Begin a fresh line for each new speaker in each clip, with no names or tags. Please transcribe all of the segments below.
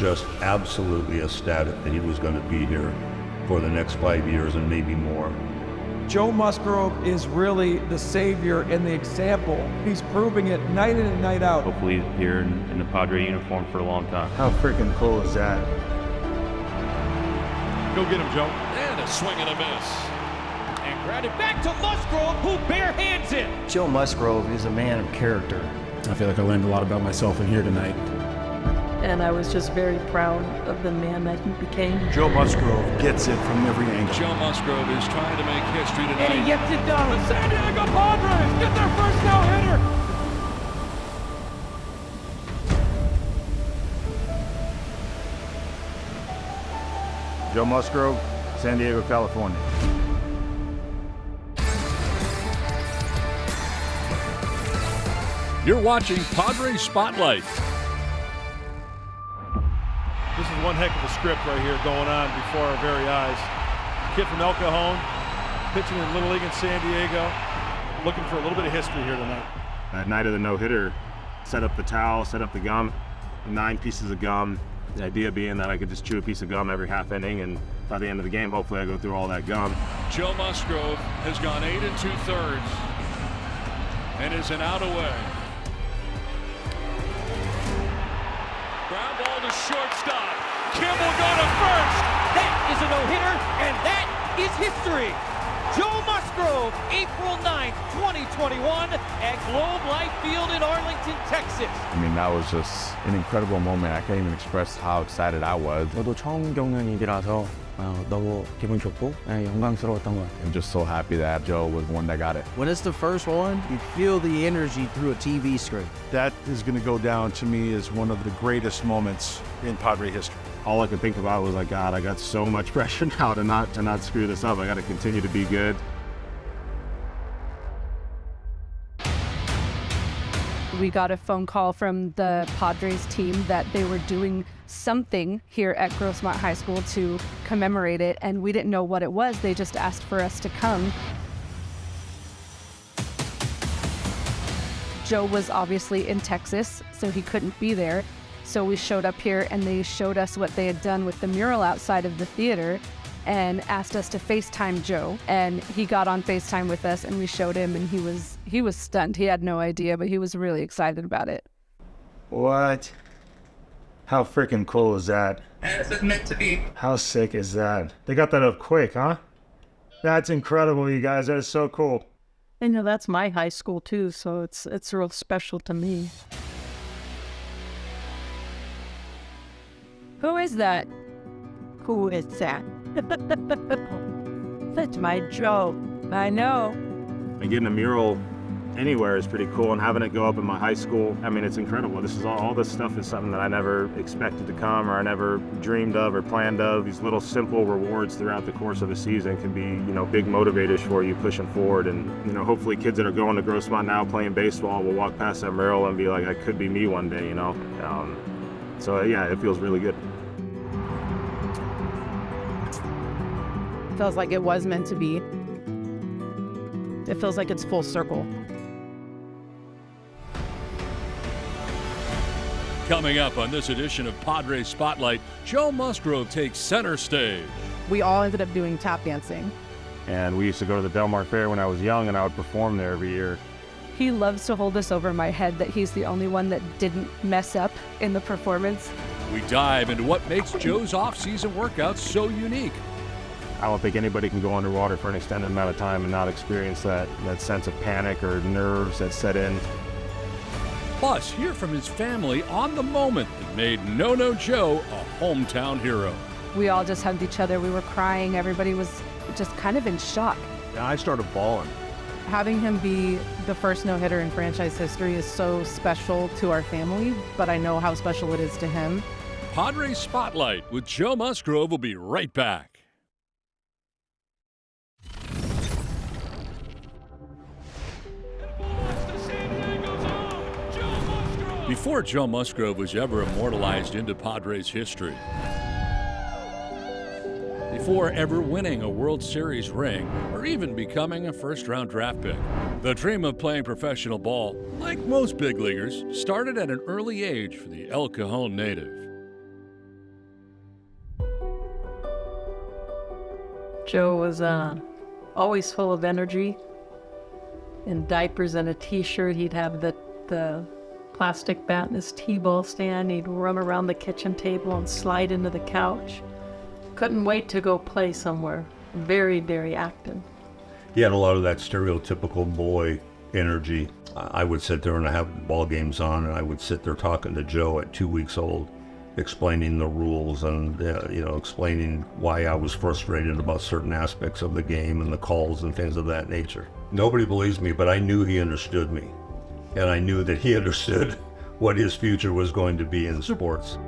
he was just absolutely ecstatic that he was going to be here for the next five years and maybe more.
Joe Musgrove is really the savior and the example. He's proving it night in and night out.
Hopefully here in, in the Padre uniform for a long time.
How freaking cool is that?
Go get him, Joe.
And a swing and a miss. And grounded back to Musgrove, who bare hands it.
Joe Musgrove is a man of character.
I feel like I learned a lot about myself in here tonight.
And I was just very proud of the man that he became.
Joe Musgrove gets it from every angle.
Joe Musgrove is trying to make history tonight.
And he gets it done. The San Diego Padres get their first no-hitter.
Joe Musgrove, San Diego, California.
You're watching Padre Spotlight.
This is one heck of a script right here going on before our very eyes. Kid from El Cajon, pitching in Little League in San Diego, looking for a little bit of history here tonight.
That night of the no-hitter, set up the towel, set up the gum, nine pieces of gum. The idea being that I could just chew a piece of gum every half inning, and by the end of the game, hopefully I go through all that gum.
Joe Musgrove has gone eight and two thirds and is an out away. Ground ball to shortstop. Kim will go to first.
That is a no-hitter, and that is history. Joe Musgrove, April 9th, 2021 at Globe Life Field in Arlington, Texas.
I mean, that was just an incredible moment. I can't even express how excited I was.
저도 처음 겪는 일이라서 어, 너무 기분 좋고 예, 영광스러웠던 것 같아요.
I'm just so happy that Joe was the one that got it.
When it's the first one, you feel the energy through a TV screen.
That is going to go down to me as one of the greatest moments in Padre history.
All I could think about was like, God, I got so much pressure now to not to not screw this up. I got to continue to be good.
We got a phone call from the Padres team that they were doing something here at Grossmont High School to commemorate it, and we didn't know what it was. They just asked for us to come. Joe was obviously in Texas, so he couldn't be there. So we showed up here and they showed us what they had done with the mural outside of the theater and asked us to FaceTime Joe. And he got on FaceTime with us and we showed him and he was he was stunned. He had no idea, but he was really excited about it.
What? How freaking cool is that?
As it's meant to be.
How sick is that? They got that up quick, huh? That's incredible, you guys. That is so cool.
I know that's my high school too, so it's it's real special to me.
Who is that?
Who is that? That's my Joe.
I know.
And getting a mural anywhere is pretty cool, and having it go up in my high school, I mean, it's incredible. This is all, all this stuff is something that I never expected to come, or I never dreamed of, or planned of. These little simple rewards throughout the course of a season can be, you know, big motivators for you pushing forward. And you know, hopefully, kids that are going to Grossmont now playing baseball will walk past that mural and be like, "I could be me one day," you know. Um, so yeah, it feels really good.
Feels like it was meant to be. It feels like it's full circle.
Coming up on this edition of Padres Spotlight, Joe Musgrove takes center stage.
We all ended up doing tap dancing.
And we used to go to the Del Mar Fair when I was young, and I would perform there every year.
He loves to hold this over my head that he's the only one that didn't mess up in the performance.
We dive into what makes Joe's off-season workouts so unique.
I don't think anybody can go underwater for an extended amount of time and not experience that, that sense of panic or nerves that set in.
Plus, hear from his family on the moment that made No No Joe a hometown hero.
We all just hugged each other. We were crying. Everybody was just kind of in shock.
I started bawling.
Having him be the first no hitter in franchise history is so special to our family, but I know how special it is to him.
Padres Spotlight with Joe Musgrove will be right back. before Joe Musgrove was ever immortalized into Padres history, before ever winning a World Series ring or even becoming a first round draft pick. The dream of playing professional ball, like most big leaguers, started at an early age for the El Cajon native.
Joe was uh, always full of energy. In diapers and a t shirt, he'd have the, the plastic bat in his t-ball stand. He'd run around the kitchen table and slide into the couch. Couldn't wait to go play somewhere. Very, very active.
He had a lot of that stereotypical boy energy. I would sit there and I have ball games on, and I would sit there talking to Joe at two weeks old, explaining the rules and uh, you know explaining why I was frustrated about certain aspects of the game and the calls and things of that nature. Nobody believes me, but I knew he understood me, and I knew that he understood what his future was going to be in sports.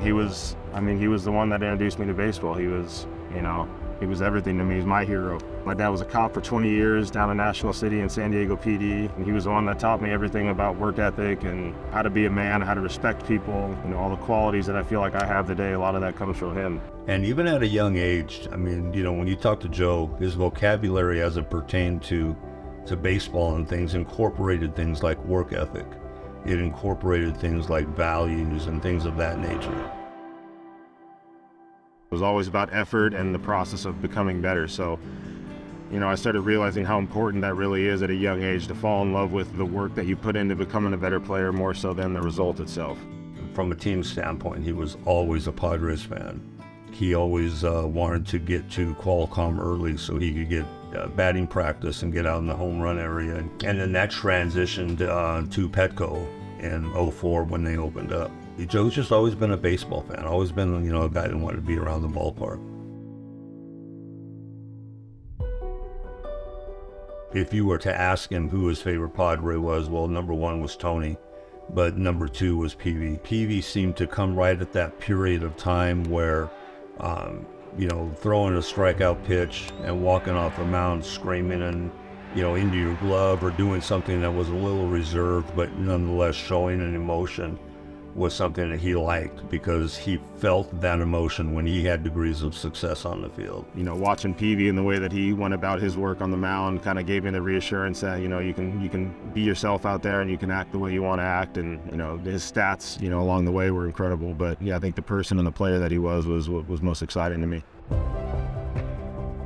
He was, I mean, he was the one that introduced me to baseball. He was, you know, he was everything to me. He's my hero. My dad was a cop for 20 years down in National City in San Diego PD. And he was the one that taught me everything about work ethic and how to be a man, how to respect people, you know, all the qualities that I feel like I have today. A lot of that comes from him.
And even at a young age, I mean, you know, when you talk to Joe, his vocabulary as it pertained to, to baseball and things incorporated things like work ethic. It incorporated things like values and things of that nature.
It was always about effort and the process of becoming better. So, you know, I started realizing how important that really is at a young age to fall in love with the work that you put into becoming a better player more so than the result itself.
From a team standpoint, he was always a Padres fan. He always uh, wanted to get to Qualcomm early so he could get uh, batting practice and get out in the home run area. And then that transitioned uh, to Petco in 04 when they opened up. Joe's just always been a baseball fan, always been, you know, a guy that wanted to be around the ballpark. If you were to ask him who his favorite Padre was, well, number one was Tony, but number two was Peavy. Peavy seemed to come right at that period of time where, um, you know, throwing a strikeout pitch and walking off the mound screaming and, you know, into your glove or doing something that was a little reserved, but nonetheless showing an emotion was something that he liked because he felt that emotion when he had degrees of success on the field.
You know, watching Peavy and the way that he went about his work on the mound kind of gave me the reassurance that you know you can you can be yourself out there and you can act the way you want to act. And you know his stats, you know, along the way were incredible. But yeah, I think the person and the player that he was was what was most exciting to me.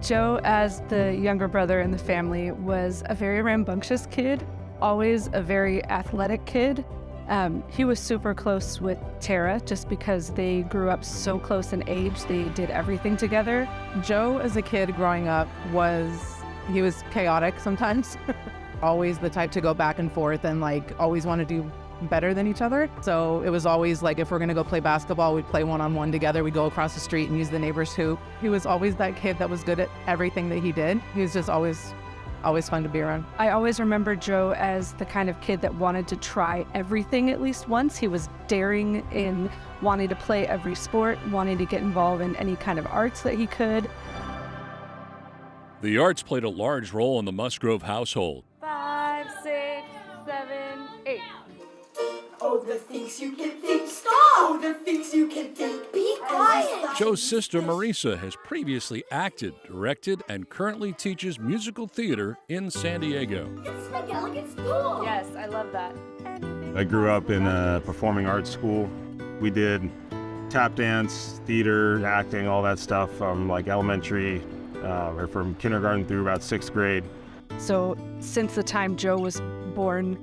Joe, as the younger brother in the family, was a very rambunctious kid, always a very athletic kid, um, he was super close with Tara just because they grew up so close in age. They did everything together.
Joe, as a kid growing up, was he was chaotic sometimes. always the type to go back and forth and like always want to do better than each other. So it was always like if we're gonna go play basketball, we'd play one on one together. We'd go across the street and use the neighbor's hoop. He was always that kid that was good at everything that he did. He was just always always fun to be around.
I always remember Joe as the kind of kid that wanted to try everything at least once. He was daring in wanting to play every sport, wanting to get involved in any kind of arts that he could.
The arts played a large role in the Musgrove household.
Five, six, seven, eight. Oh, the things you can think. The things you can think. Be quiet.
Joe's sister Marisa has previously acted, directed, and currently teaches musical theater in San Diego.
It's like elegant school.
Yes, I love that.
I grew up in a performing arts school. We did tap dance, theater, acting, all that stuff from like elementary uh, or from kindergarten through about sixth grade.
So since the time Joe was born,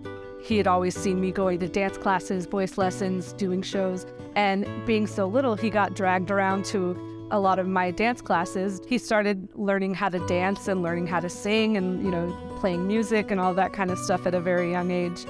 he had always seen me going to dance classes, voice lessons, doing shows. And being so little, he got dragged around to a lot of my dance classes. He started learning how to dance and learning how to sing and, you know, playing music and all that kind of stuff at a very young age.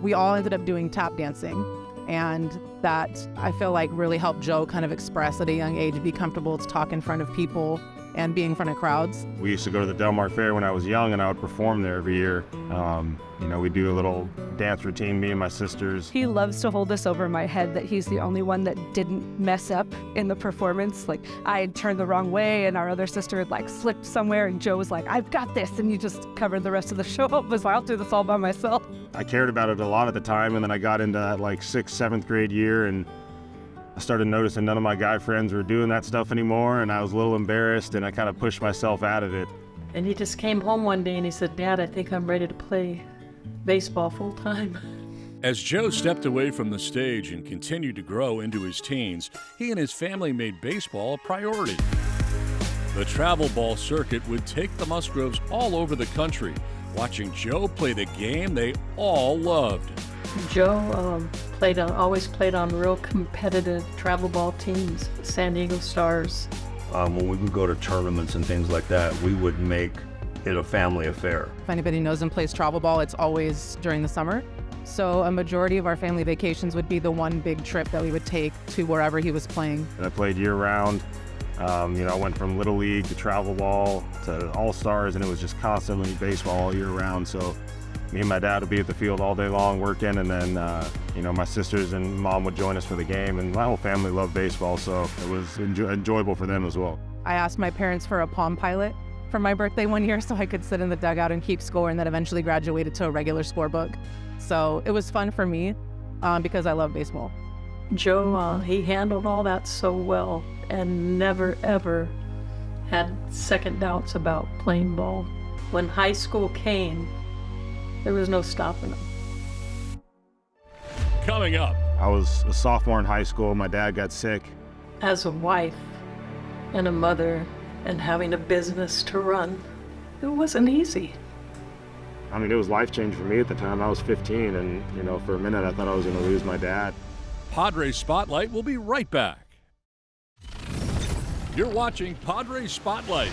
We all ended up doing tap dancing. And that I feel like really helped Joe kind of express at a young age, be comfortable to talk in front of people and being in front of crowds.
We used to go to the Del Mar Fair when I was young, and I would perform there every year. Um, you know, we'd do a little dance routine, me and my sisters.
He loves to hold this over my head that he's the only one that didn't mess up in the performance. Like I had turned the wrong way, and our other sister had like slipped somewhere, and Joe was like, "I've got this," and you just covered the rest of the show up. Was I'll do this all by myself.
I cared about it a lot at the time, and then I got into that like sixth, seventh grade year, and I started noticing none of my guy friends were doing that stuff anymore, and I was a little embarrassed, and I kind of pushed myself out of it.
And he just came home one day and he said, Dad, I think I'm ready to play baseball full time.
As Joe stepped away from the stage and continued to grow into his teens, he and his family made baseball a priority. The travel ball circuit would take the Musgroves all over the country, watching Joe play the game they all loved.
Joe um, played on, always played on real competitive travel ball teams, San Diego Stars.
Um, when we would go to tournaments and things like that, we would make it a family affair.
If anybody knows and plays travel ball, it's always during the summer. So a majority of our family vacations would be the one big trip that we would take to wherever he was playing.
And I played year round. Um, you know, I went from little league to travel ball to all stars, and it was just constantly baseball all year round. So me and my dad would be at the field all day long working, and then uh, you know my sisters and mom would join us for the game, and my whole family loved baseball, so it was enjoy enjoyable for them as well.
I asked my parents for a Palm Pilot for my birthday one year so I could sit in the dugout and keep score, and then eventually graduated to a regular scorebook. So it was fun for me um, because I love baseball.
Joe, uh, he handled all that so well and never ever had second doubts about playing ball. When high school came, there was no stopping them.
Coming up.
I was a sophomore in high school. My dad got sick.
As a wife and a mother and having a business to run, it wasn't easy.
I mean, it was life changing for me at the time. I was 15, and, you know, for a minute I thought I was going to lose my dad.
Padres Spotlight will be right back. You're watching Padres Spotlight.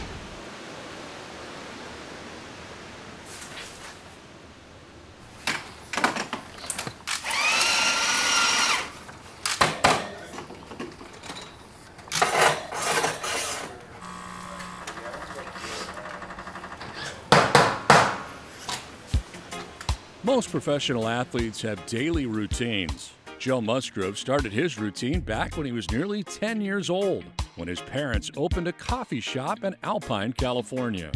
Most professional athletes have daily routines. Joe Musgrove started his routine back when he was nearly 10 years old, when his parents opened a coffee shop in Alpine, California.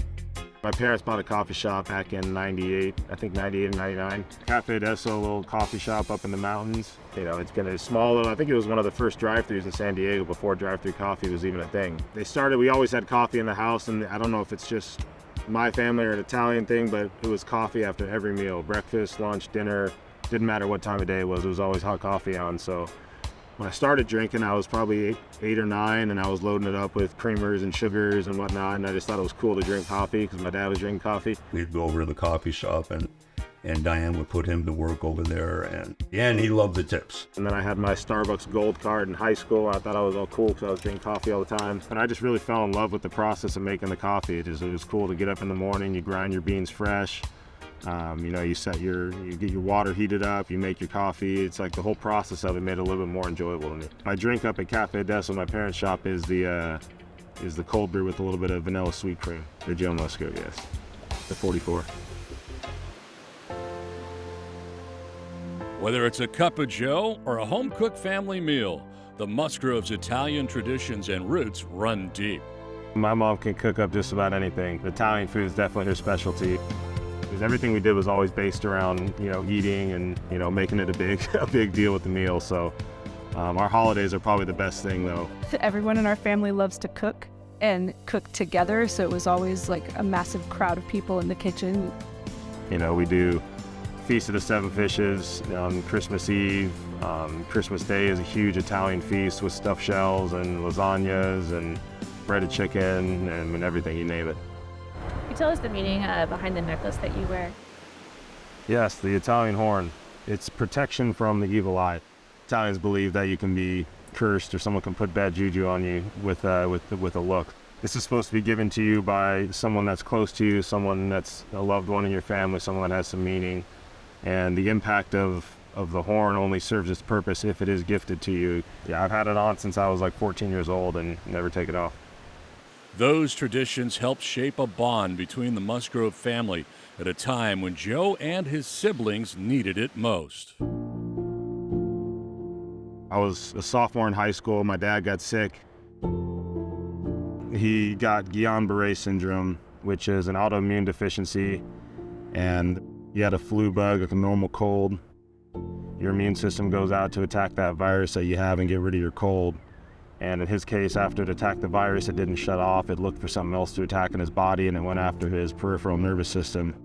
My parents bought a coffee shop back in 98, I think 98 and 99. Cafe Deso, a little coffee shop up in the mountains. You know, it's been a small little, I think it was one of the first drive-throughs in San Diego before drive-through coffee was even a thing. They started, we always had coffee in the house, and I don't know if it's just my family are an Italian thing, but it was coffee after every meal, breakfast, lunch, dinner, didn't matter what time of day it was, it was always hot coffee on. So when I started drinking, I was probably eight, eight or nine, and I was loading it up with creamers and sugars and whatnot, and I just thought it was cool to drink coffee because my dad was drinking coffee.
We'd go over to the coffee shop and and Diane would put him to work over there and yeah, and he loved the tips.
And then I had my Starbucks gold card in high school. I thought I was all cool because I was drinking coffee all the time. And I just really fell in love with the process of making the coffee. It, just, it was cool to get up in the morning, you grind your beans fresh, um, you know, you set your, you get your water heated up, you make your coffee. It's like the whole process of it made it a little bit more enjoyable to me. My drink up at Cafe Deso, my parents' shop, is the uh, is the cold brew with a little bit of vanilla sweet cream. The Joe Musgrove, yes, the 44.
Whether it's a cup of Joe or a home cooked family meal, the Musgroves' Italian traditions and roots run deep.
My mom can cook up just about anything. Italian food is definitely her specialty. Because everything we did was always based around, you know, eating and, you know, making it a big, a big deal with the meal. So um, our holidays are probably the best thing though.
Everyone in our family loves to cook and cook together. So it was always like a massive crowd of people in the kitchen.
You know, we do Feast of the Seven Fishes on Christmas Eve. Um, Christmas Day is a huge Italian feast with stuffed shells and lasagnas and breaded chicken and everything, you name it.
Can you tell us the meaning uh, behind the necklace that you wear?
Yes, the Italian horn. It's protection from the evil eye. Italians believe that you can be cursed or someone can put bad juju on you with, uh, with, with a look. This is supposed to be given to you by someone that's close to you, someone that's a loved one in your family, someone that has some meaning. And the impact of, of the horn only serves its purpose if it is gifted to you. Yeah, I've had it on since I was like 14 years old and never take it off.
Those traditions helped shape a bond between the Musgrove family at a time when Joe and his siblings needed it most.
I was a sophomore in high school. My dad got sick. He got Guillain-Barré syndrome, which is an autoimmune deficiency, and he had a flu bug, like a normal cold. Your immune system goes out to attack that virus that you have and get rid of your cold. And in his case, after it attacked the virus, it didn't shut off. It looked for something else to attack in his body, and it went after his peripheral nervous system.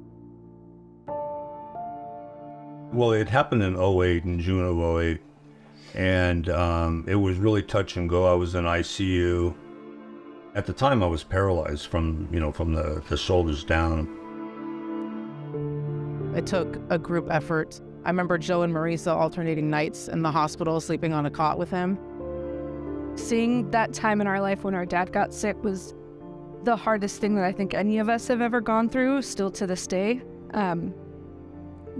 Well, it happened in 08, in June of 08. And um, it was really touch and go. I was in ICU. At the time, I was paralyzed from, you know, from the, the shoulders down.
It took a group effort. I remember Joe and Marisa alternating nights in the hospital, sleeping on a cot with him.
Seeing that time in our life when our dad got sick was the hardest thing that I think any of us have ever gone through, still to this day. Um,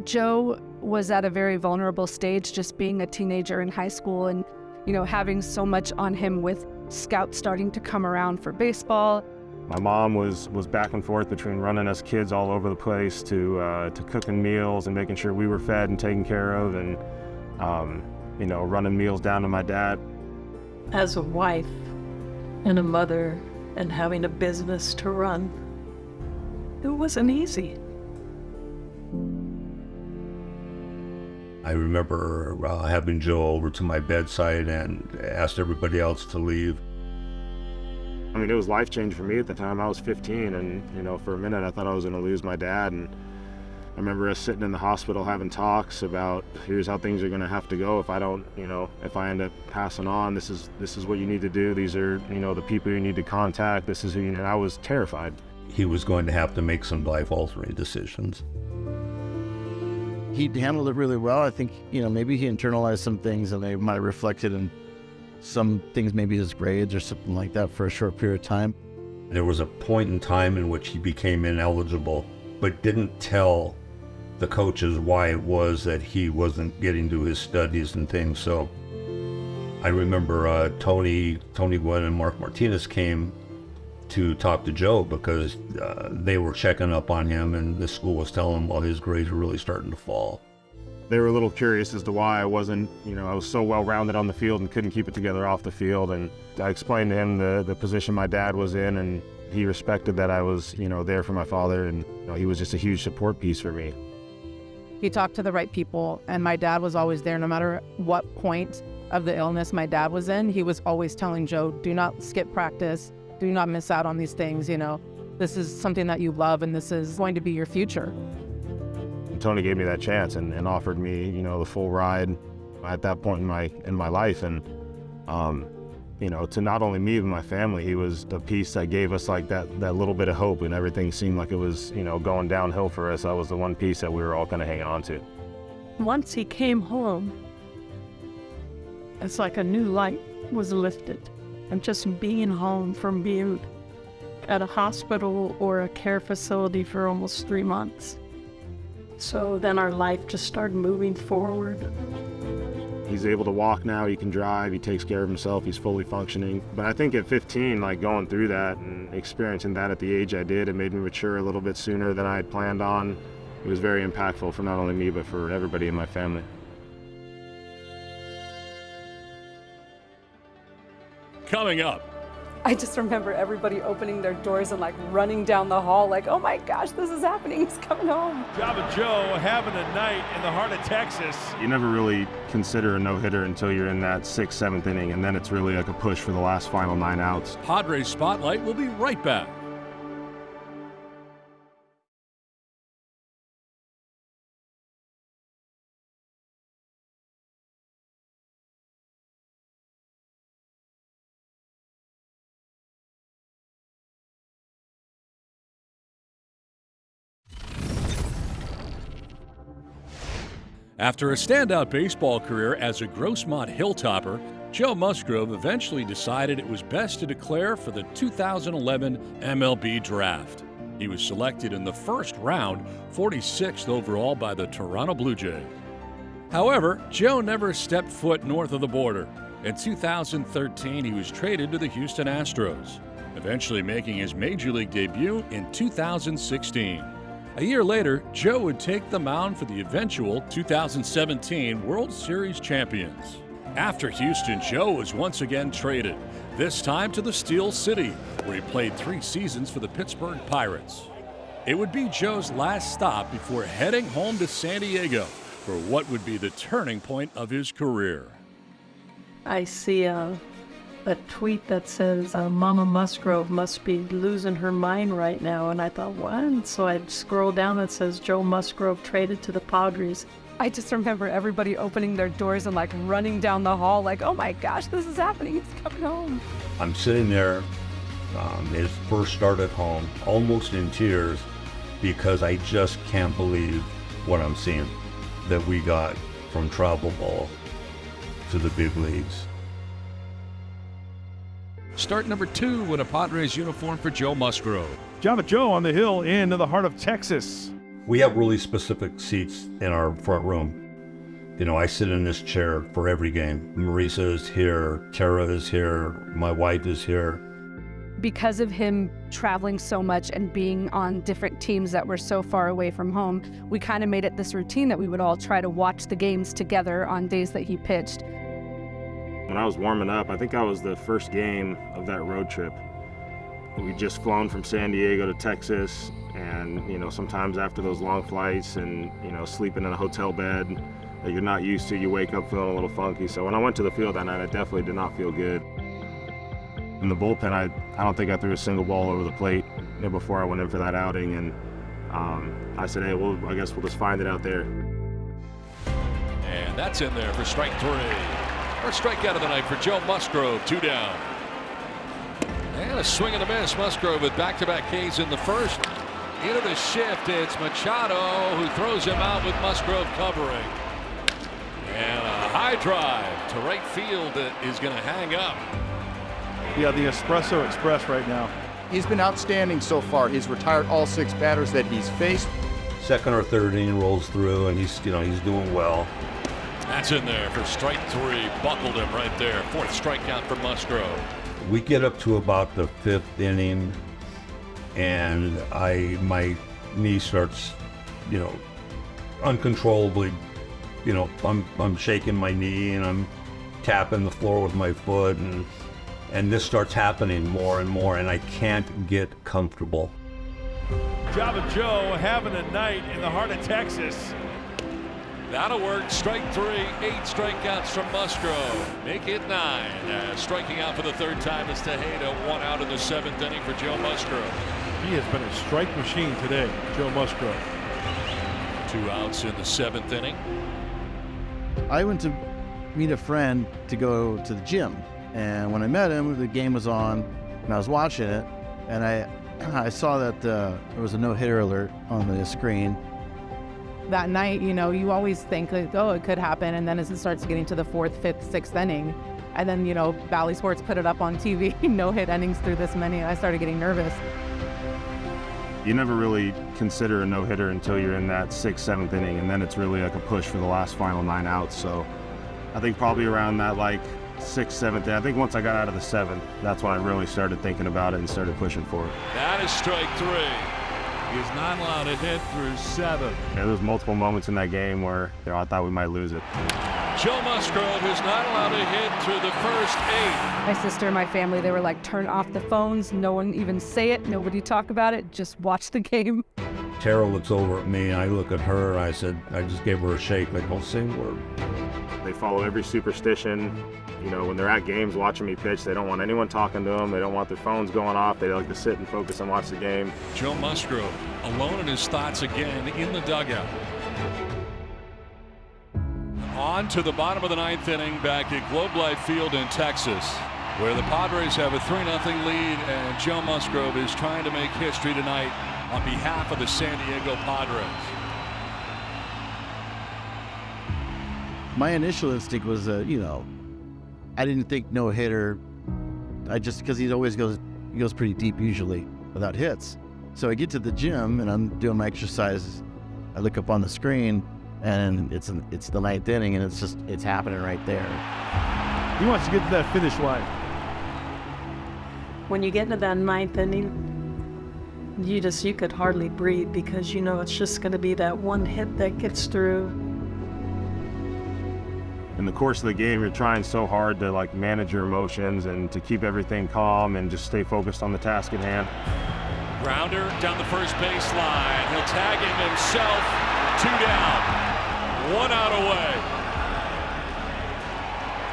Joe was at a very vulnerable stage, just being a teenager in high school and, you know, having so much on him with scouts starting to come around for baseball.
My mom was was back and forth between running us kids all over the place to uh, to cooking meals and making sure we were fed and taken care of, and um, you know, running meals down to my dad.
As a wife and a mother and having a business to run, it wasn't easy.
I remember uh, having Joe over to my bedside and asked everybody else to leave.
I mean, it was life changing for me at the time. I was 15, and you know, for a minute, I thought I was going to lose my dad. And I remember us sitting in the hospital having talks about here's how things are going to have to go if I don't, you know, if I end up passing on. This is this is what you need to do. These are, you know, the people you need to contact. This is who. You, and I was terrified.
He was going to have to make some life-altering decisions.
He handled it really well. I think you know maybe he internalized some things, and they might have reflected in some things, maybe his grades or something like that, for a short period of time.
There was a point in time in which he became ineligible, but didn't tell the coaches why it was that he wasn't getting to his studies and things. So I remember uh, Tony, Tony Gwynn and Mark Martinez came to talk to Joe because uh, they were checking up on him and the school was telling him, well, his grades were really starting to fall.
They were a little curious as to why I wasn't, you know, I was so well rounded on the field and couldn't keep it together off the field. And I explained to him the, the position my dad was in, and he respected that I was, you know, there for my father. And you know, he was just a huge support piece for me.
He talked to the right people, and my dad was always there no matter what point of the illness my dad was in. He was always telling Joe, do not skip practice, do not miss out on these things, you know. This is something that you love, and this is going to be your future.
And Tony gave me that chance and, and offered me, you know, the full ride at that point in my in my life. And um, you know, to not only me but my family, he was the piece that gave us like that that little bit of hope, and everything seemed like it was, you know, going downhill for us. That was the one piece that we were all of hanging on to.
Once he came home, it's like a new light was lifted. And just being home from being at a hospital or a care facility for almost three months. So then our life just started moving forward.
He's able to walk now, he can drive, he takes care of himself, he's fully functioning. But I think at 15, like going through that and experiencing that at the age I did, it made me mature a little bit sooner than I had planned on. It was very impactful for not only me, but for everybody in my family.
Coming up,
I just remember everybody opening their doors and like running down the hall, like, oh my gosh, this is happening. He's coming home.
Job of Joe having a night in the heart of Texas.
You never really consider a no hitter until you're in that sixth, seventh inning, and then it's really like a push for the last final nine outs.
Padres Spotlight will be right back. After a standout baseball career as a Grossmont Hilltopper, Joe Musgrove eventually decided it was best to declare for the 2011 MLB Draft. He was selected in the first round, 46th overall by the Toronto Blue Jays. However, Joe never stepped foot north of the border. In 2013, he was traded to the Houston Astros, eventually making his major league debut in 2016. A year later, Joe would take the mound for the eventual 2017 World Series champions. After Houston, Joe was once again traded, this time to the Steel City, where he played three seasons for the Pittsburgh Pirates. It would be Joe's last stop before heading home to San Diego for what would be the turning point of his career.
I see a, a tweet that says uh, Mama Musgrove must be losing her mind right now. And I thought, what? And so I scroll down and it says Joe Musgrove traded to the Padres.
I just remember everybody opening their doors and like running down the hall, like, oh my gosh, this is happening. He's coming home.
I'm sitting there, um, his first start at home, almost in tears because I just can't believe what I'm seeing that we got from travel ball to the big leagues.
Start number two in a Padres uniform for Joe Musgrove.
Java Joe on the hill into the heart of Texas.
We have really specific seats in our front room. You know, I sit in this chair for every game. Marisa is here, Tara is here, my wife is here.
Because of him traveling so much and being on different teams that were so far away from home, we kind of made it this routine that we would all try to watch the games together on days that he pitched.
When I was warming up, I think I was the first game of that road trip. We'd just flown from San Diego to Texas, and you know, sometimes after those long flights and you know, sleeping in a hotel bed that you're not used to, you wake up feeling a little funky. So when I went to the field that night, I definitely did not feel good. In the bullpen, I, I don't think I threw a single ball over the plate you know, before I went in for that outing, and um, I said, hey, well, I guess we'll just find it out there.
And that's in there for strike three. First strikeout of the night for Joe Musgrove, two down. And a swing and a miss. Musgrove with back-to-back Ks in the first. Into the shift, it's Machado who throws him out with Musgrove covering. And a high drive to right field that is going to hang up.
Yeah, the Espresso Express right now.
He's been outstanding so far. He's retired all six batters that he's faced.
Second or third inning rolls through, and he's you know he's doing well.
That's in there for strike three. Buckled him right there. Fourth strikeout for Musgrove.
We get up to about the fifth inning, and I my knee starts, you know, uncontrollably. You know, I'm I'm shaking my knee and I'm tapping the floor with my foot, and and this starts happening more and more, and I can't get comfortable.
Java Joe having a night in the heart of Texas.
That'll work. Strike three, eight strikeouts from Musgrove. Make it nine. Uh, striking out for the third time is Tejeda. One out in the seventh inning for Joe Musgrove.
He has been a strike machine today, Joe Musgrove.
Two outs in the seventh inning.
I went to meet a friend to go to the gym. And when I met him, the game was on, and I was watching it, and I, I saw that uh, there was a no-hitter alert on the screen,
that night, you know, you always think like, oh, it could happen, and then as it starts getting to the fourth, fifth, sixth inning, and then you know, Bally Sports put it up on TV, no hit innings through this many, I started getting nervous.
You never really consider a no hitter until you're in that sixth, seventh inning, and then it's really like a push for the last final nine outs. So I think probably around that like sixth, seventh. I think once I got out of the seventh, that's when I really started thinking about it and started pushing for it.
That is strike three. He's not allowed to hit through seven.
Yeah, there was multiple moments in that game where you know, I thought we might lose it.
Joe Musgrove is not allowed to hit through the first eight.
My sister and my family, they were like, turn off the phones. No one even say it. Nobody talk about it. Just watch the game.
Tara looks over at me, and I look at her, and I said, I just gave her a shake, like, don't say a word.
They follow every superstition. You know, when they're at games watching me pitch, they don't want anyone talking to them. They don't want their phones going off. They like to sit and focus and watch the game.
Joe Musgrove alone in his thoughts again in the dugout. On to the bottom of the ninth inning back at Globe Life Field in Texas, where the Padres have a 3 0 lead, and Joe Musgrove is trying to make history tonight on behalf of the San Diego Padres.
My initial instinct was, uh, you know, I didn't think no hitter. I just because he always goes he goes pretty deep usually without hits. So I get to the gym and I'm doing my exercises. I look up on the screen and it's an, it's the ninth inning and it's just it's happening right there.
He wants to get to that finish line.
When you get into that ninth inning, you just you could hardly breathe because you know it's just going to be that one hit that gets through
in the course of the game, you're trying so hard to like manage your emotions and to keep everything calm and just stay focused on the task at hand.
Grounder down the first baseline. He'll tag him himself. Two down. One out away.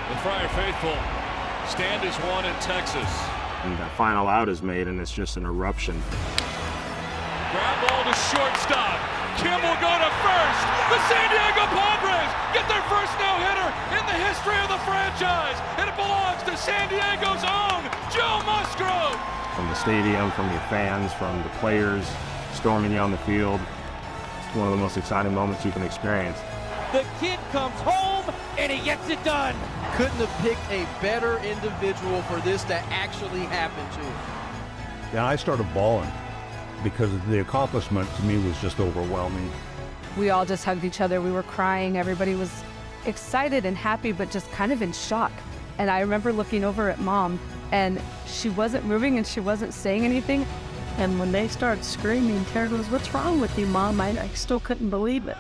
The Friar Faithful stand as one in Texas.
And that final out is made, and it's just an eruption.
Ground ball to shortstop.
Kim will go to first. The San Diego Padres get their first no-hitter in the history of the franchise, and it belongs to San Diego's own Joe Musgrove.
From the stadium, from your fans, from the players storming you on the field, it's one of the most exciting moments you can experience.
The kid comes home and he gets it done.
Couldn't have picked a better individual for this to actually happen to.
And I started bawling because the accomplishment to me was just overwhelming.
We all just hugged each other. We were crying. Everybody was excited and happy, but just kind of in shock. And I remember looking over at mom, and she wasn't moving and she wasn't saying anything.
And when they started screaming, Tara goes, What's wrong with you, mom? I, I still couldn't believe it.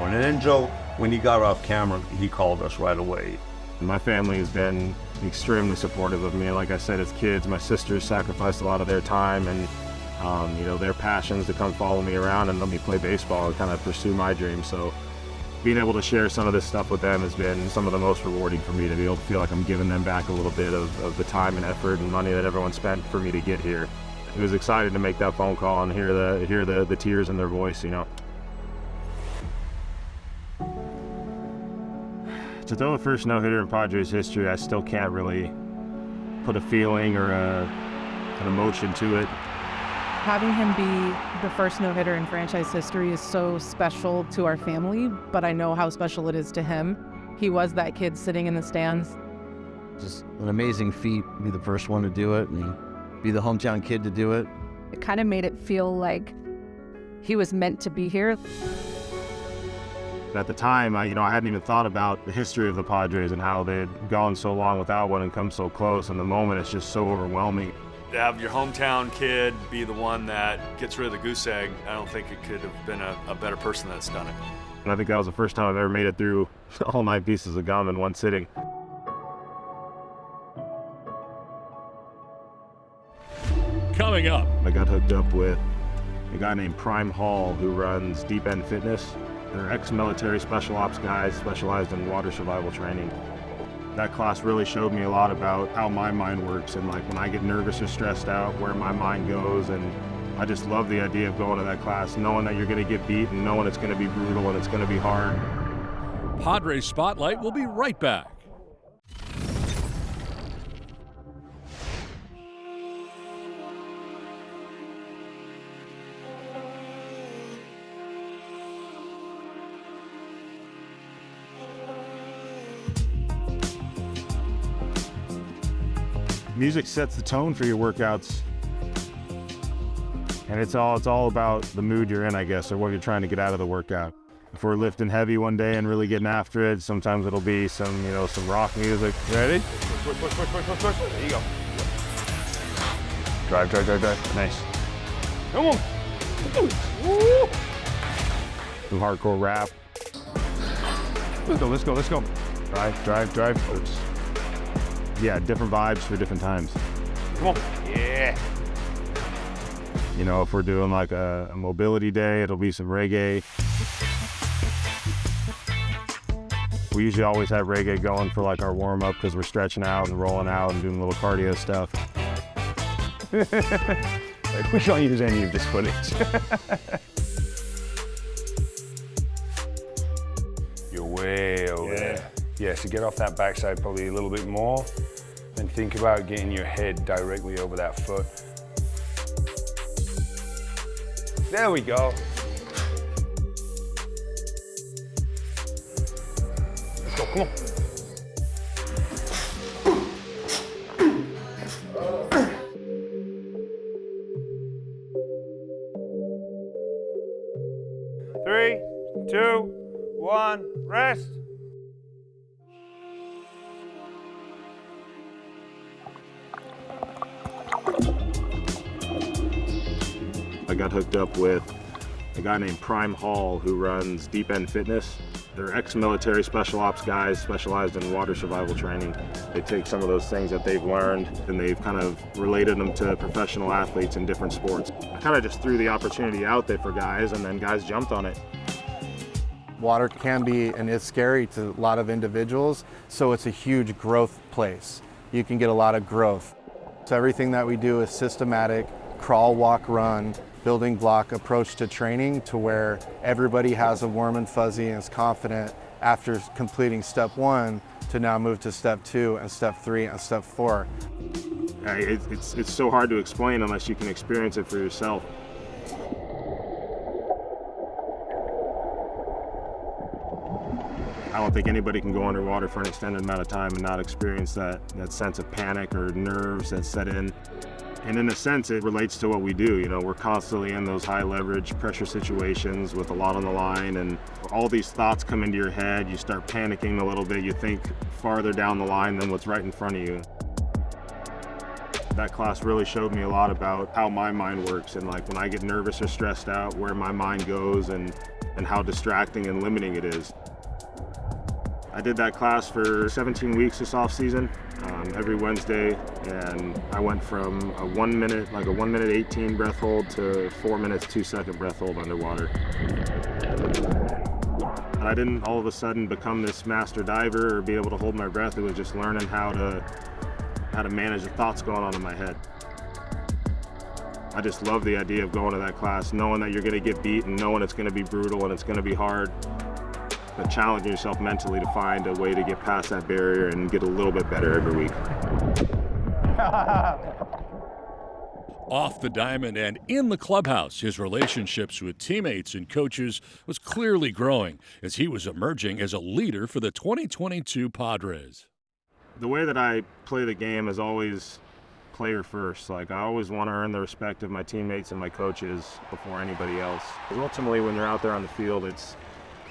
And then Joe, when he got off camera, he called us right away.
My family has been extremely supportive of me. Like I said, as kids, my sisters sacrificed a lot of their time and um, you know their passions to come follow me around and let me play baseball and kind of pursue my dreams. So being able to share some of this stuff with them has been some of the most rewarding for me to be able to feel like I'm giving them back a little bit of, of the time and effort and money that everyone spent for me to get here. It was exciting to make that phone call and hear the hear the, the tears in their voice, you know. To throw the first no-hitter in Padres history, I still can't really put a feeling or a, an emotion to it.
Having him be the first no hitter in franchise history is so special to our family, but I know how special it is to him. He was that kid sitting in the stands.
Just an amazing feat, to be the first one to do it and be the hometown kid to do it.
It kind of made it feel like he was meant to be here.
At the time, I, you know, I hadn't even thought about the history of the Padres and how they had gone so long without one and come so close. And the moment, it's just so overwhelming.
To have your hometown kid be the one that gets rid of the goose egg, I don't think it could have been a, a better person that's done it.
And I think that was the first time I've ever made it through all nine pieces of gum in one sitting.
Coming up,
I got hooked up with a guy named Prime Hall who runs Deep End Fitness. They're ex-military special ops guys specialized in water survival training. That class really showed me a lot about how my mind works and like when I get nervous or stressed out, where my mind goes. And I just love the idea of going to that class, knowing that you're going to get beat and knowing it's going to be brutal and it's going to be hard.
Padres Spotlight will be right back.
Music sets the tone for your workouts. And it's all it's all about the mood you're in, I guess, or what you're trying to get out of the workout. If we're lifting heavy one day and really getting after it, sometimes it'll be some, you know, some rock music. Ready?
Push, push, push, push, push, push. There you go.
Drive, drive, drive, drive. Nice.
Come on.
Some hardcore rap. Let's go, let's go, let's go. Drive, drive, drive. Oops. Yeah, different vibes for different times.
Come on. Yeah.
You know, if we're doing like a, a mobility day, it'll be some reggae. We usually always have reggae going for like our warm up because we're stretching out and rolling out and doing little cardio stuff. like we don't use any of this footage.
You're way. Yeah, so get off that backside probably a little bit more and think about getting your head directly over that foot. There we go. Come on.
Guy named Prime Hall who runs Deep End Fitness. They're ex-military special ops guys specialized in water survival training. They take some of those things that they've learned and they've kind of related them to professional athletes in different sports. I kind of just threw the opportunity out there for guys and then guys jumped on it.
Water can be and is scary to a lot of individuals, so it's a huge growth place. You can get a lot of growth. So everything that we do is systematic, crawl, walk, run, building block approach to training to where everybody has a warm and fuzzy and is confident after completing step one to now move to step two and step three and step four.
Uh, it, it's, it's so hard to explain unless you can experience it for yourself. I don't think anybody can go underwater for an extended amount of time and not experience that, that sense of panic or nerves that set in. And in a sense, it relates to what we do. You know, we're constantly in those high leverage pressure situations with a lot on the line and all these thoughts come into your head. You start panicking a little bit. You think farther down the line than what's right in front of you. That class really showed me a lot about how my mind works and like when I get nervous or stressed out, where my mind goes and, and how distracting and limiting it is. I did that class for 17 weeks this off season, um, every Wednesday, and I went from a one minute, like a one minute 18 breath hold to four minutes, two second breath hold underwater. I didn't all of a sudden become this master diver or be able to hold my breath. It was just learning how to how to manage the thoughts going on in my head. I just love the idea of going to that class, knowing that you're going to get beat and knowing it's going to be brutal and it's going to be hard but challenging yourself mentally to find a way to get past that barrier and get a little bit better every week.
Off the diamond and in the clubhouse, his relationships with teammates and coaches was clearly growing as he was emerging as a leader for the 2022 Padres.
The way that I play the game is always player first. Like I always want to earn the respect of my teammates and my coaches before anybody else. Ultimately, when you're out there on the field, it's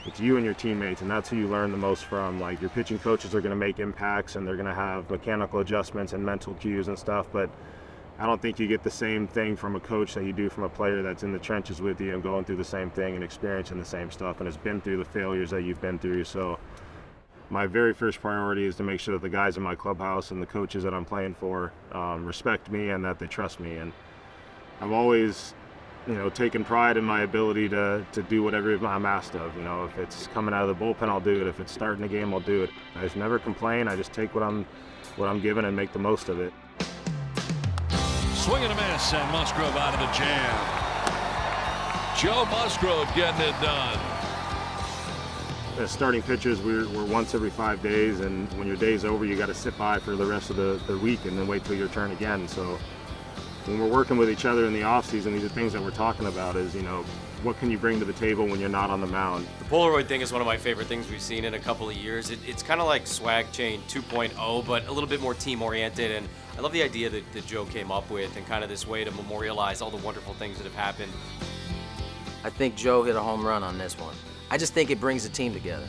it's you and your teammates, and that's who you learn the most from. Like your pitching coaches are going to make impacts, and they're going to have mechanical adjustments and mental cues and stuff. But I don't think you get the same thing from a coach that you do from a player that's in the trenches with you and going through the same thing and experiencing the same stuff and has been through the failures that you've been through. So my very first priority is to make sure that the guys in my clubhouse and the coaches that I'm playing for um, respect me and that they trust me. And I've always you know, taking pride in my ability to, to do whatever I'm asked of. You know, if it's coming out of the bullpen, I'll do it. If it's starting the game, I'll do it. I just never complain. I just take what I'm, what I'm given and make the most of it.
Swing and a miss, and Musgrove out of the jam. Joe Musgrove getting it done.
As starting pitchers, we're, we're once every five days, and when your day's over, you got to sit by for the rest of the, the week and then wait till your turn again. So when we're working with each other in the off season, these are things that we're talking about is, you know, what can you bring to the table when you're not on the mound?
The Polaroid thing is one of my favorite things we've seen in a couple of years. It, it's kind of like Swag Chain 2.0, but a little bit more team oriented. And I love the idea that, that Joe came up with and kind of this way to memorialize all the wonderful things that have happened.
I think Joe hit a home run on this one. I just think it brings the team together.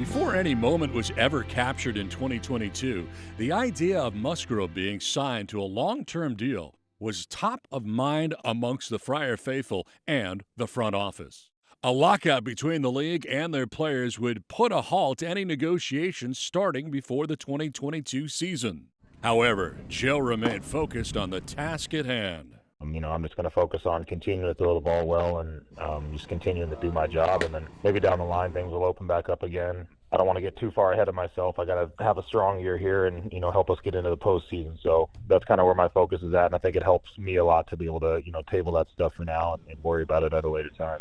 Before any moment was ever captured in 2022, the idea of Musgrove being signed to a long term deal was top of mind amongst the Friar faithful and the front office. A lockout between the league and their players would put a halt to any negotiations starting before the 2022 season. However, Joe remained focused on the task at hand.
Um, you know, I'm just going to focus on continuing to throw the ball well and um, just continuing to do my job. And then maybe down the line, things will open back up again. I don't want to get too far ahead of myself. I got to have a strong year here and, you know, help us get into the postseason. So that's kind of where my focus is at. And I think it helps me a lot to be able to, you know, table that stuff for now and, and worry about it at a later time.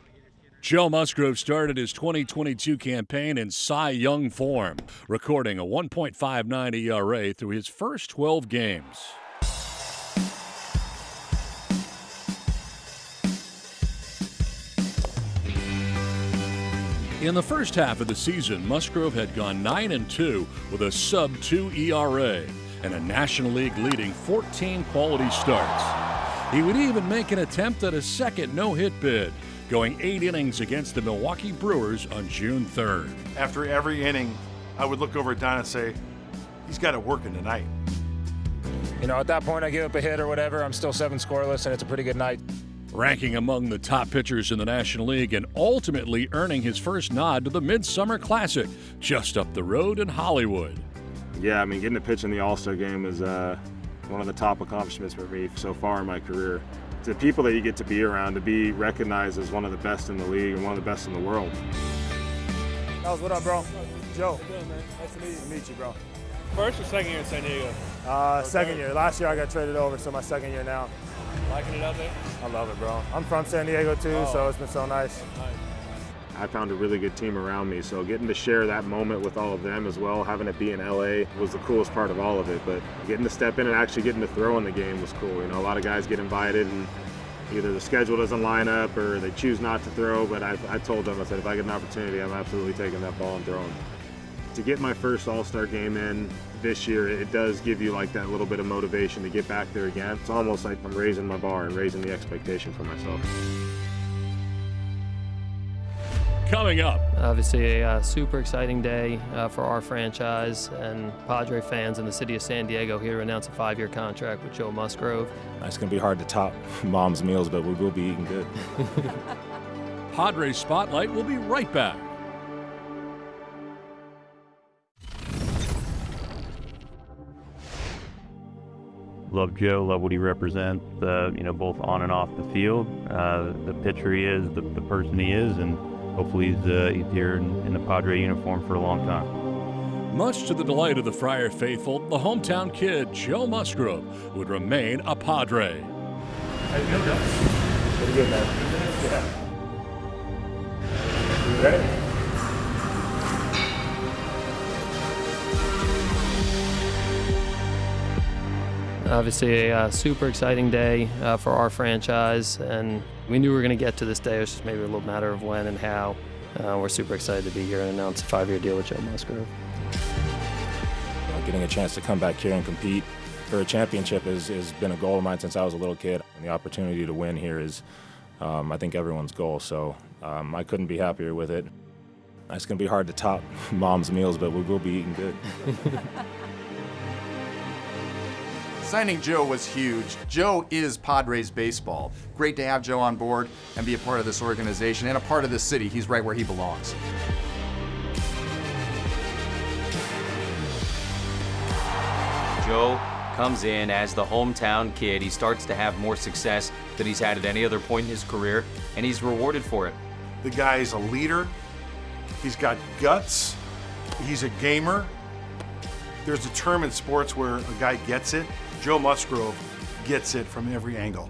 Joe Musgrove started his 2022 campaign in Cy Young form, recording a 1.59 ERA through his first 12 games. In the first half of the season, Musgrove had gone 9 and 2 with a sub 2 ERA and a National League leading 14 quality starts. He would even make an attempt at a second no hit bid, going eight innings against the Milwaukee Brewers on June 3rd.
After every inning, I would look over at Don and say, he's got it working tonight.
You know, at that point, I give up a hit or whatever. I'm still seven scoreless, and it's a pretty good night
ranking among the top pitchers in the National League and ultimately earning his first nod to the Midsummer Classic just up the road in Hollywood.
Yeah, I mean, getting to pitch in the All Star game is uh, one of the top accomplishments for me so far in my career. The people that you get to be around, to be recognized as one of the best in the league and one of the best in the world.
That what up, bro? Joe. Good, man. Nice to meet you. Meet you, bro.
First or second year in San Diego?
Uh, second year. Last year I got traded over, so my second year now.
Liking it out there?
I love it, bro. I'm from San Diego too,
Oh.
so it's been so nice. I found a really good team around me, so getting to share that moment with all of them as well, having it be in LA was the coolest part of all of it. But getting to step in and actually getting to throw in the game was cool. You know, a lot of guys get invited and either the schedule doesn't line up or they choose not to throw. But I, I told them, I said, if I get an opportunity, I'm absolutely taking that ball and throwing. It. To get my first All-Star game in this year, it does give you like that little bit of motivation to get back there again. It's almost like I'm raising my bar and raising the expectation for myself.
Coming up,
Obviously, a uh, super exciting day uh, for our franchise and Padre fans in the city of San Diego here to announce a five year contract with Joe Musgrove.
It's going to be hard to top mom's meals, but we will be eating good.
Padres Spotlight will be right back.
Love Joe, love what he represents, uh, you know, both on and off the field. Uh, the pitcher he is, the, the person he is, and hopefully he's, uh, he's here in, in the Padre uniform for a long time.
Much to the delight of the Friar faithful, the hometown kid, Joe Musgrove, would remain a Padre.
Pretty good, man. Yeah. You ready?
Obviously, a uh, super exciting day uh, for our franchise, and we knew we were going to get to this day. It's just maybe a little matter of when and how. Uh, we're super excited to be here and announce a five year deal with Joe Musgrove.
Getting a chance to come back here and compete for a championship has, has been a goal of mine since I was a little kid. And the opportunity to win here is, um, I think, everyone's goal. So um, I couldn't be happier with it. It's going to be hard to top mom's meals, but we will be eating good.
Signing Joe was huge. Joe is Padres baseball. Great to have Joe on board and be a part of this organization and a part of this city. He's right where he belongs.
Joe comes in as the hometown kid. He starts to have more success than he's had at any other point in his career, and he's rewarded for it.
The guy is a leader. He's got guts. He's a gamer. There's a term in sports where a guy gets it. Joe Musgrove gets it from every angle.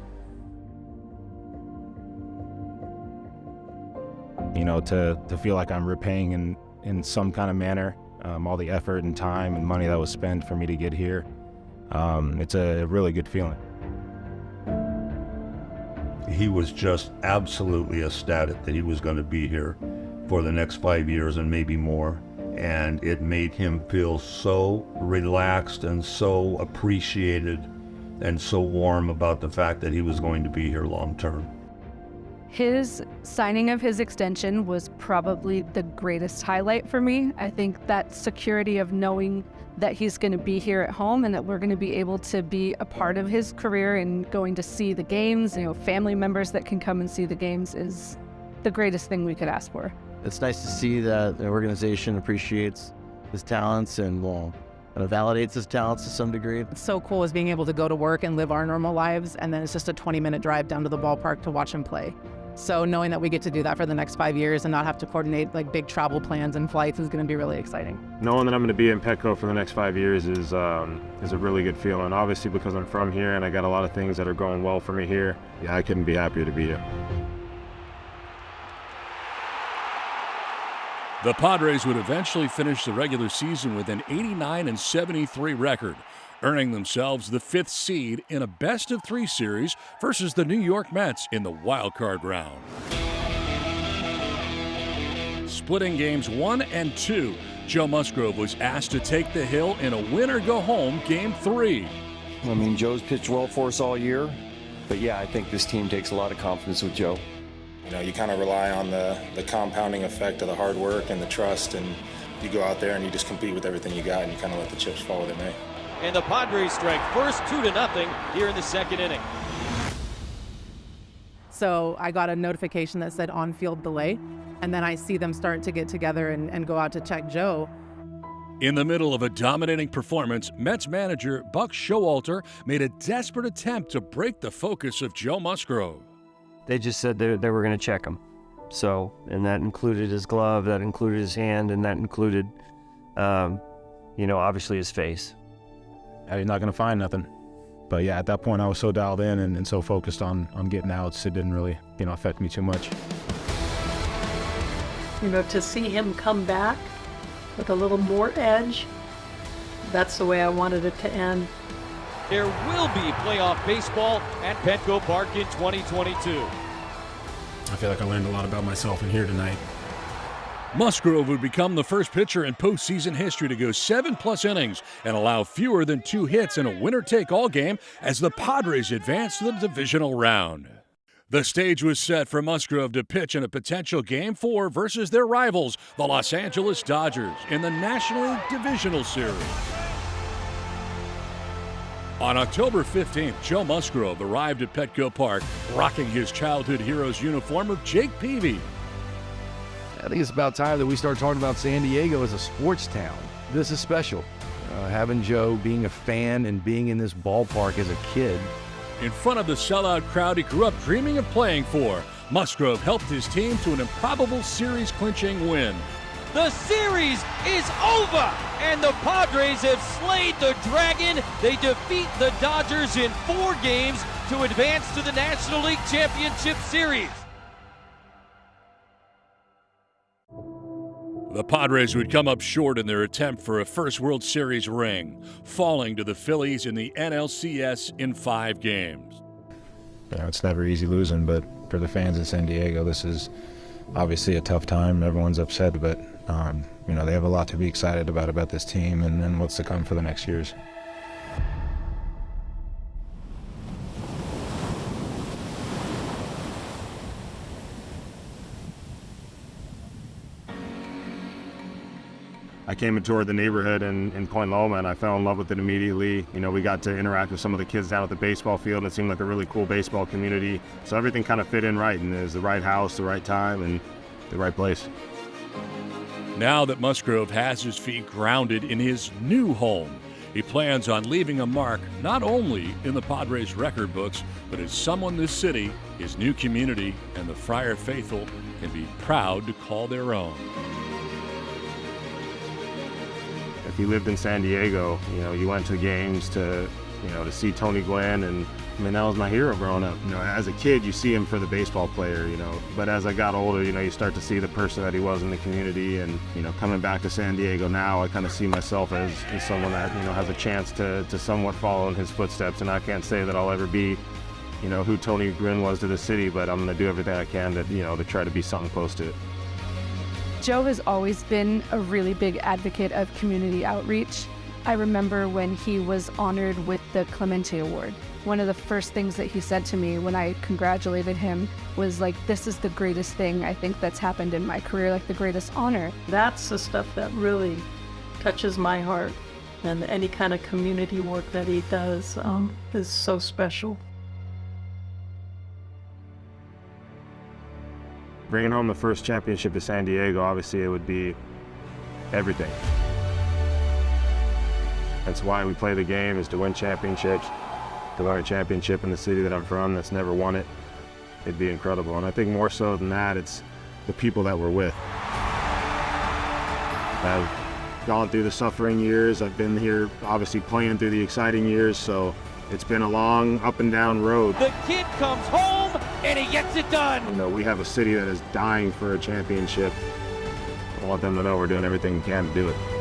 you know, to, to feel like I'm repaying in, in some kind of manner um, all the effort and time and money that was spent for me to get here. Um, it's a really good feeling.
He was just absolutely ecstatic that he was going to be here for the next five years and maybe more. And it made him feel so relaxed and so appreciated and so warm about the fact that he was going to be here long term.
His signing of his extension was probably the greatest highlight for me. I think that security of knowing that he's going to be here at home and that we're going to be able to be a part of his career and going to see the games, you know, family members that can come and see the games is the greatest thing we could ask for.
It's nice to see that the organization appreciates his talents and well, kind of validates his talents to some degree.
It's so cool is being able to go to work and live our normal lives, and then it's just a 20 minute drive down to the ballpark to watch him play. So knowing that we get to do that for the next five years and not have to coordinate like big travel plans and flights is going to be really exciting.
Knowing that I'm going to be in Petco for the next five years is um, is a really good feeling. Obviously, because I'm from here and I got a lot of things that are going well for me here. Yeah, I couldn't be happier to be here.
The Padres would eventually finish the regular season with an 89 and 73 record, earning themselves the fifth seed in a best of three series versus the New York Mets in the wild card round. Splitting games one and two, Joe Musgrove was asked to take the hill in a win or go home game three.
I mean, Joe's pitched well for us all year, but yeah, I think this team takes a lot of confidence with Joe.
You know, you kind of rely on the, the compounding effect of the hard work and the trust, and you go out there and you just compete with everything you got, and you kind of let the chips fall where they may.
And the Padres strike first two to nothing here in the second inning.
So I got a notification that said on field delay, and then I see them start to get together and, and go out to check Joe.
In the middle of a dominating performance, Mets manager Buck Showalter made a desperate attempt to break the focus of Joe Musgrove.
They just said they, they were going to check him. So, and that included his glove, that included his hand, and that included, um,
you know, obviously his face.
You're not going to find nothing. But yeah, at that point, I was so dialed in and, and so focused on, on getting outs, it didn't really, you know, affect me too much.
You know, to see him come back with a little more edge, that's the way I wanted it to end.
There will be playoff baseball at Petco Park in 2022.
I feel like I learned a lot about myself in here tonight.
Musgrove would become the first pitcher in postseason history to go seven plus innings and allow fewer than two hits in a winner take all game as the Padres advance to the divisional round. The stage was set for Musgrove to pitch in a potential Game 4 versus their rivals, the Los Angeles Dodgers, in the National League Divisional Series. On October 15th, Joe Musgrove arrived at Petco Park rocking his childhood hero's uniform of Jake Peavy.
I think it's about time that we start talking about San Diego as a sports town. This is special. Uh, having Joe being a fan and being in this ballpark as a kid.
In front of the sellout crowd he grew up dreaming of playing for, Musgrove helped his team to an improbable series clinching win.
The series is over, and the Padres have slayed the Dragon. They defeat the Dodgers in four games to advance to the National League Championship Series.
The Padres would come up short in their attempt for a first World Series ring, falling to the Phillies in the NLCS in five games.
You know, it's never easy losing, but for the fans in San Diego, this is obviously a tough time. Everyone's upset, but um, you know they have a lot to be excited about about this team and, and what's to come for the next years.
I came and toured the neighborhood in, in Point Loma and I fell in love with it immediately. You know, we got to interact with some of the kids down at the baseball field. It seemed like a really cool baseball community. So everything kind of fit in right and it was the right house, the right time, and the right place.
Now that Musgrove has his feet grounded in his new home, he plans on leaving a mark not only in the Padres record books, but as someone this city, his new community, and the Friar faithful can be proud to call their own.
If you lived in San Diego, you know, you went to games to, you know, to see Tony Gwynn, and I mean, that was my hero growing up. You know, as a kid, you see him for the baseball player, you know, but as I got older, you know, you start to see the person that he was in the community, and you know, coming back to San Diego now, I kind of see myself as, as someone that you know has a chance to to somewhat follow in his footsteps, and I can't say that I'll ever be. You know who Tony Gwynn was to the city, but I'm going to do everything I can to you know to try to be something close to it.
Joe has always been a really big advocate of community outreach. I remember when he was honored with the Clemente Award. One of the first things that he said to me when I congratulated him was like, this is the greatest thing I think that's happened in my career, like the greatest honor.
That's the stuff that really touches my heart. And any kind of community work that he does um, is so special.
bringing home the first championship to San Diego, obviously it would be everything. That's why we play the game, is to win championships, to win a championship in the city that I'm from that's never won it. It'd be incredible. And I think more so than that, it's the people that we're with. I've gone through the suffering years. I've been here, obviously playing through the exciting years, so it's been a long up and down road.
The kid comes home and he gets it done.
You know, we have a city that is dying for a championship. I want them to know we're doing everything we can to do it.